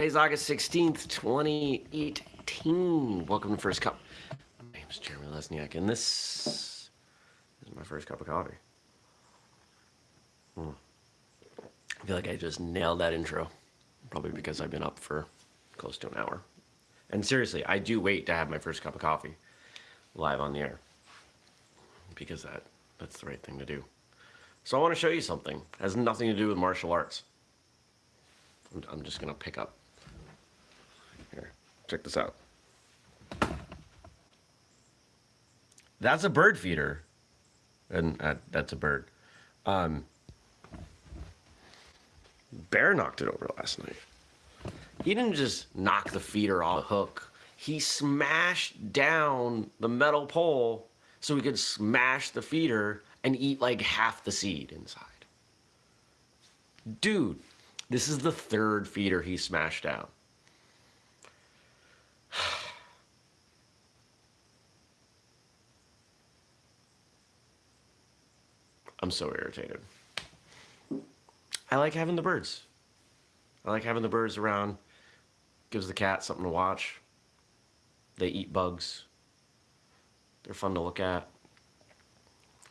Today's August 16th, 2018. Welcome to First Cup. My name is Jeremy Lesniak, and this is my first cup of coffee. Hmm. I feel like I just nailed that intro, probably because I've been up for close to an hour. And seriously, I do wait to have my first cup of coffee live on the air because that that's the right thing to do. So I want to show you something. It has nothing to do with martial arts. I'm, just going to pick up check this out. That's a bird feeder. And uh, that's a bird. Um, Bear knocked it over last night. He didn't just knock the feeder off the hook. He smashed down the metal pole so he could smash the feeder and eat like half the seed inside. Dude, this is the third feeder he smashed down. I'm so irritated. I like having the birds. I like having the birds around. Gives the cat something to watch. They eat bugs. They're fun to look at.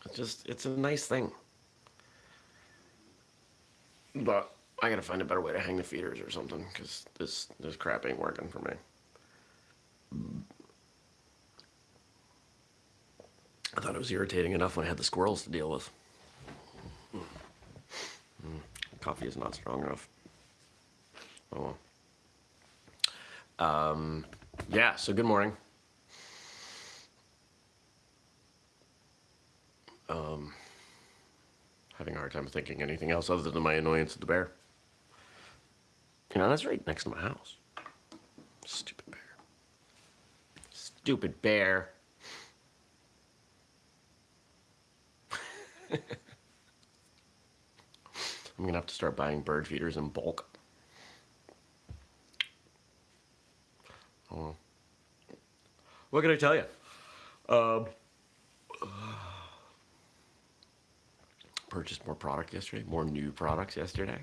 It's just, it's a nice thing. But I gotta find a better way to hang the feeders or something, because this, this crap ain't working for me. I thought it was irritating enough when I had the squirrels to deal with. Coffee is not strong enough. Oh well. Um, yeah, so good morning. Um, having a hard time thinking anything else other than my annoyance at the bear. You know, that's right next to my house. Stupid bear. Stupid bear. I'm gonna have to start buying bird feeders in bulk. Oh. What can I tell you? Um, purchased more product yesterday, more new products yesterday,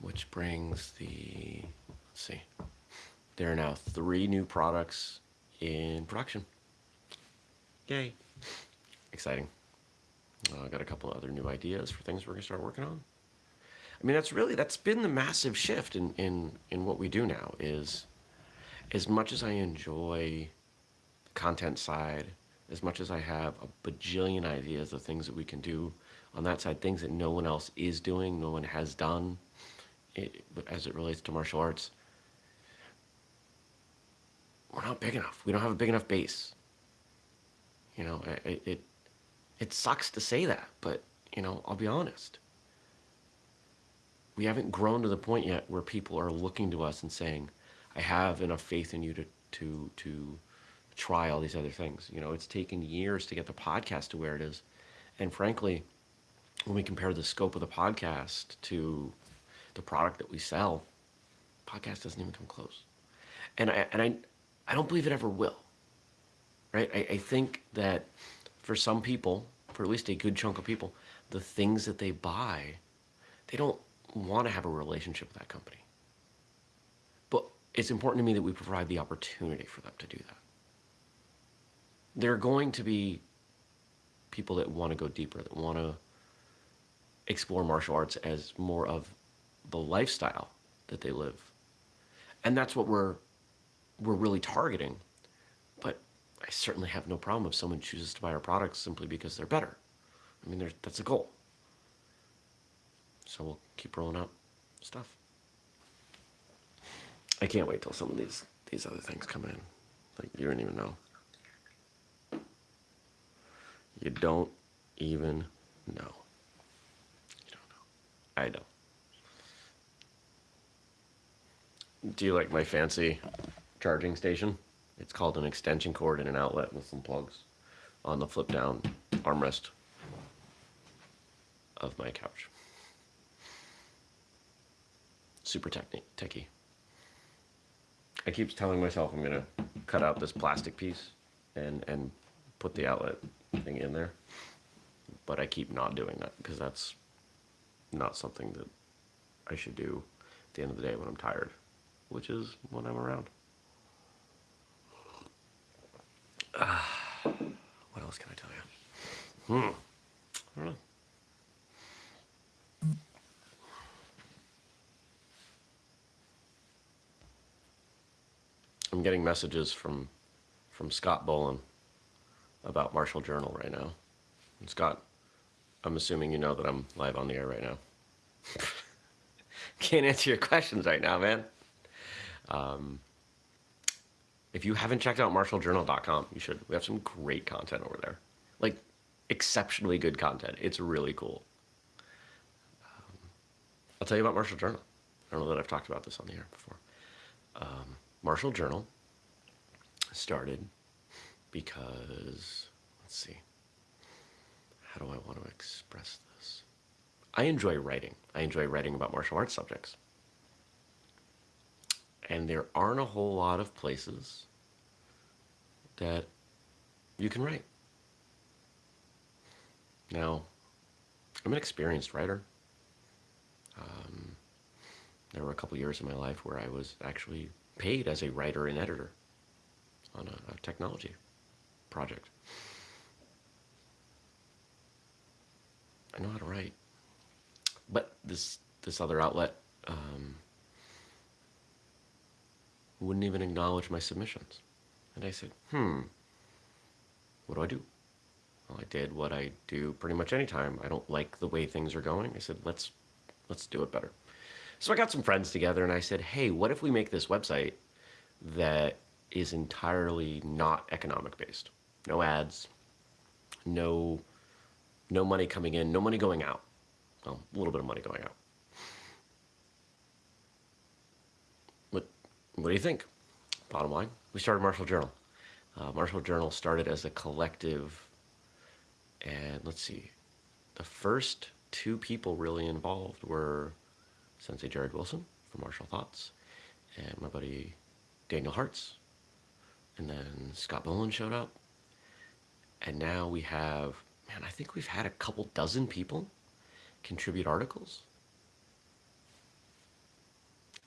which brings the, let's see, there are now three new products in production. Yay. Exciting. I uh, got a couple other new ideas for things we're gonna start working on. I mean, that's really, that's been the massive shift in, in, in what we do now is as much as I enjoy the content side, as much as I have a bajillion ideas of things that we can do on that side, things that no one else is doing, no one has done it, as it relates to martial arts, we're not big enough. We don't have a big enough base. You know, it, it, it sucks to say that, but, you know, I'll be honest we haven't grown to the point yet where people are looking to us and saying, I have enough faith in you to, to, to try all these other things. You know, it's taken years to get the podcast to where it is. And frankly, when we compare the scope of the podcast to the product that we sell, podcast doesn't even come close. And I, and I, I don't believe it ever will, right? I, I think that for some people, for at least a good chunk of people, the things that they buy, they don't want to have a relationship with that company. But it's important to me that we provide the opportunity for them to do that. There are going to be people that want to go deeper, that want to explore martial arts as more of the lifestyle that they live. And that's what we're we're really targeting. But I certainly have no problem if someone chooses to buy our products simply because they're better. I mean, that's a goal. So we'll keep rolling out stuff. I can't wait till some of these these other things come in. Like you don't even know. You don't even know. You don't know. I don't. Do you like my fancy charging station? It's called an extension cord and an outlet with some plugs on the flip down armrest of my couch super technique, techy. I keep telling myself I'm gonna cut out this plastic piece and, and put the outlet thing in there. But I keep not doing that because that's not something that I should do at the end of the day when I'm tired. which is when I'm around. Uh, what else can I tell you? Hmm. I don't know. I'm getting messages from from Scott Bolin about Martial Journal right now. And Scott, I'm assuming you know that I'm live on the air right now. Can't answer your questions right now, man. Um, if you haven't checked out martialjournal.com, you should. We have some great content over there. Like, exceptionally good content. It's really cool. Um, I'll tell you about Martial Journal. I don't know that I've talked about this on the air before. Um, Martial Journal started because, let's see, how do I want to express this? I enjoy writing. I enjoy writing about martial arts subjects. And there aren't a whole lot of places that you can write. Now, I'm an experienced writer. Um, there were a couple years in my life where I was actually paid as a writer and editor on a, a technology project. I know how to write, but this this other outlet um, wouldn't even acknowledge my submissions, and I said, "Hmm, what do I do?" Well, I did what I do pretty much any time. I don't like the way things are going. I said, "Let's let's do it better." So I got some friends together and I said, hey, what if we make this website that is entirely not economic based? No ads, no, no money coming in, no money going out. Well, a little bit of money going out. What, what do you think? Bottom line, we started Martial Journal. Uh, Martial Journal started as a collective, and let's see, the first two people really involved were Sensei Jared Wilson from Martial Thoughts, and my buddy Daniel Hartz, and then Scott Bolin showed up, and now we have, man, I think we've had a couple dozen people contribute articles,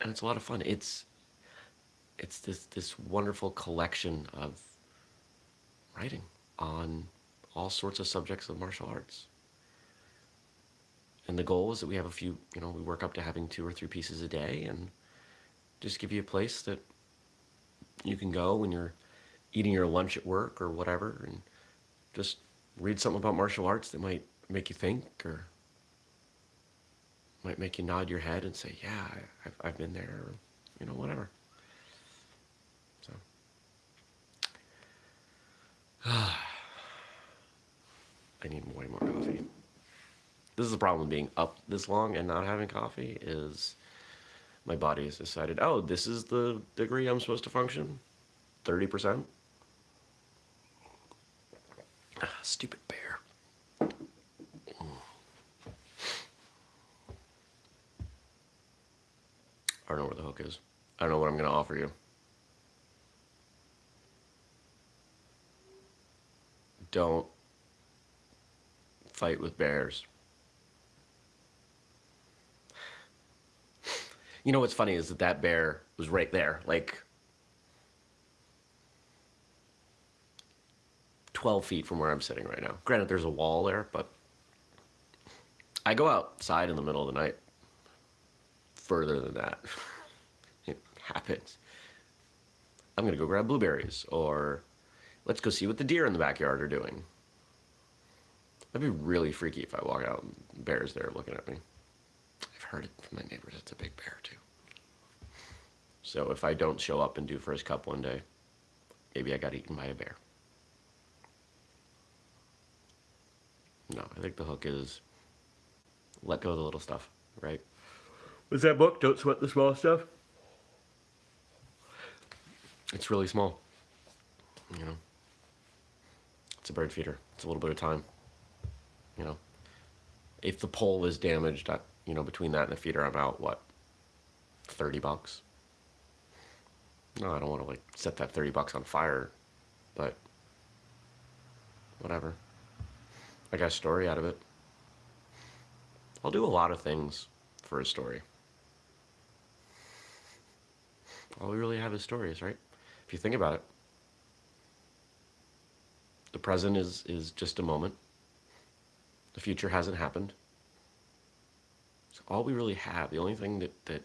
and it's a lot of fun. It's it's this this wonderful collection of writing on all sorts of subjects of martial arts. And the goal is that we have a few, you know, we work up to having two or three pieces a day and just give you a place that you can go when you're eating your lunch at work or whatever and just read something about martial arts that might make you think or might make you nod your head and say, yeah, I've, I've been there, or, you know, whatever. So. I need way more coffee. This is the problem being up this long and not having coffee is my body has decided, oh, this is the degree I'm supposed to function? 30%? Ah, stupid bear. I don't know where the hook is. I don't know what I'm going to offer you. Don't fight with bears. You know what's funny is that that bear was right there, like 12 feet from where I'm sitting right now. Granted, there's a wall there, but I go outside in the middle of the night. Further than that, it happens. I'm gonna go grab blueberries, or let's go see what the deer in the backyard are doing. That'd be really freaky if I walk out and bear's there looking at me heard it from my neighbors. It's a big bear too. So if I don't show up and do first cup one day, maybe I got eaten by a bear. No, I think the hook is let go of the little stuff, right? What's that book? Don't sweat the small stuff. It's really small, you know. It's a bird feeder. It's a little bit of time, you know. If the pole is damaged, I, you know, between that and the feeder, I'm out, what, 30 bucks? No, I don't want to, like, set that 30 bucks on fire, but whatever. I got a story out of it. I'll do a lot of things for a story. all we really have is stories, right? If you think about it, the present is is just a moment. The future hasn't happened. So all we really have, the only thing that, that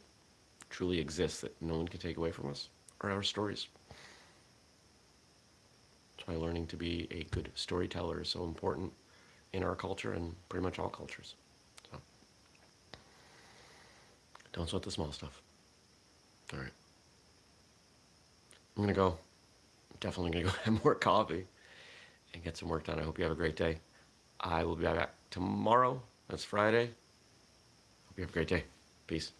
truly exists that no one can take away from us are our stories. That's why learning to be a good storyteller is so important in our culture and pretty much all cultures. So don't sweat the small stuff. All right. I'm gonna go. Definitely gonna go have more coffee and get some work done. I hope you have a great day. I will be back tomorrow. That's Friday. Hope you have a great day. Peace.